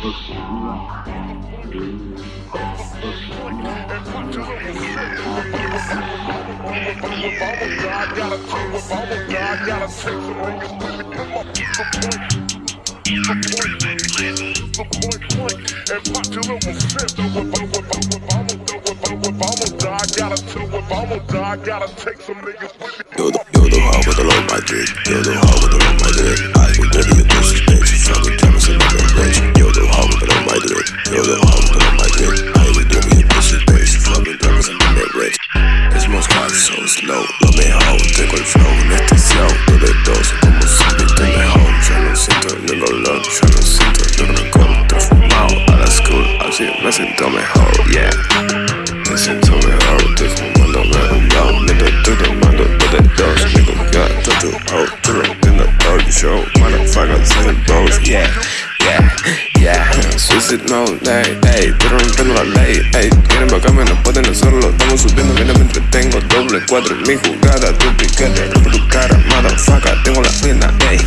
Yo, the, yo the hard with the low my dick. Yo the hard with the low my dick. Slow. Lo mejor, tengo el flow. Anestesiado, de dos. Como siempre te mejor. Ya no siento el dolor. Ya no siento el rencor. Transformado a la school. Así me siento mejor, yeah. Me siento mejor. Estoy fumándome un blow. Mientras estoy tomando de dos. Me confía tu hoe. Tú rompiendo todo el show. Motherfuckers en el post, yeah. Yeah, yeah, suicide mode, ey, ey, estoy rompiendo la ley, ey, quieren bajarme, no pueden hacerlo, estamos subiendo, me doble cuatro en mi jugada, tu piquete, rompo tu cara, motherfucker, tengo la pena, ey.